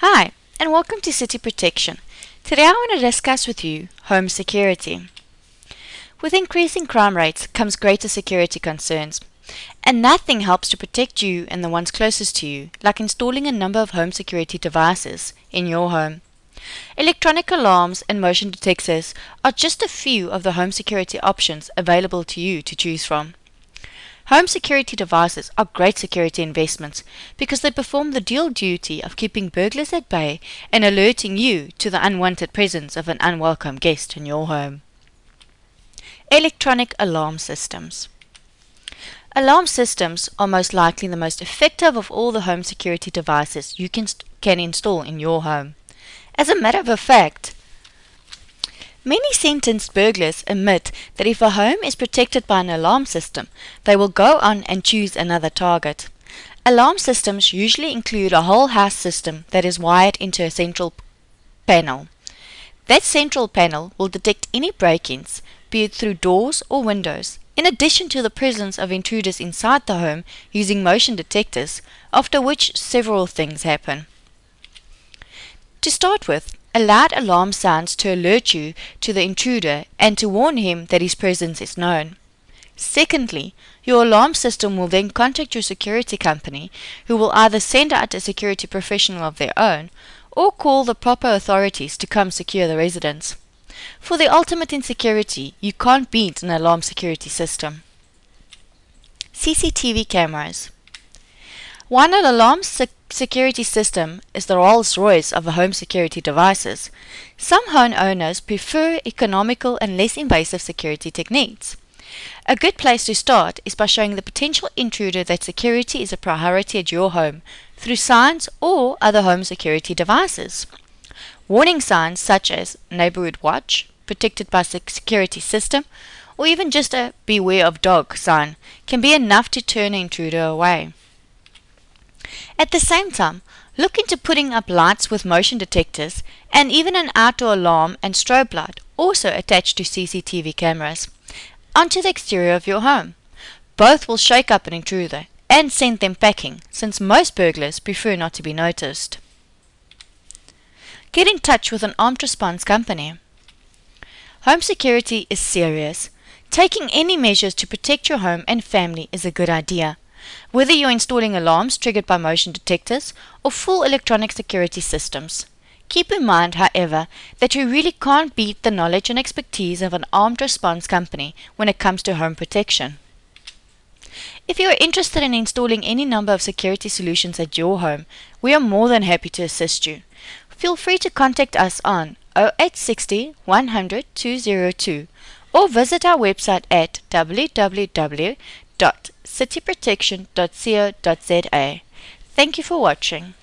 Hi, and welcome to City Protection. Today I want to discuss with you home security. With increasing crime rates comes greater security concerns, and nothing helps to protect you and the ones closest to you like installing a number of home security devices in your home. Electronic alarms and motion detectors are just a few of the home security options available to you to choose from. Home security devices are great security investments because they perform the dual duty of keeping burglars at bay and alerting you to the unwanted presence of an unwelcome guest in your home. Electronic alarm systems. Alarm systems are most likely the most effective of all the home security devices you can, can install in your home. As a matter of fact, Many sentenced burglars admit that if a home is protected by an alarm system, they will go on and choose another target. Alarm systems usually include a whole house system that is wired into a central panel. That central panel will detect any break-ins, be it through doors or windows, in addition to the presence of intruders inside the home using motion detectors, after which several things happen. To start with, a loud alarm sounds to alert you to the intruder and to warn him that his presence is known. Secondly, your alarm system will then contact your security company, who will either send out a security professional of their own or call the proper authorities to come secure the residence. For the ultimate in security, you can't beat an alarm security system. CCTV cameras. While an alarm sec security system is the Rolls-Royce of home security devices, some home owners prefer economical and less invasive security techniques. A good place to start is by showing the potential intruder that security is a priority at your home through signs or other home security devices. Warning signs such as Neighborhood Watch, protected by security system, or even just a Beware of Dog sign can be enough to turn an intruder away. At the same time, look into putting up lights with motion detectors and even an outdoor alarm and strobe light also attached to CCTV cameras onto the exterior of your home. Both will shake up an intruder and send them packing since most burglars prefer not to be noticed. Get in touch with an armed response company. Home security is serious. Taking any measures to protect your home and family is a good idea whether you're installing alarms triggered by motion detectors or full electronic security systems. Keep in mind, however, that you really can't beat the knowledge and expertise of an armed response company when it comes to home protection. If you are interested in installing any number of security solutions at your home, we are more than happy to assist you. Feel free to contact us on 0860 100 202 or visit our website at www cityprotection.co.za. Thank you for watching.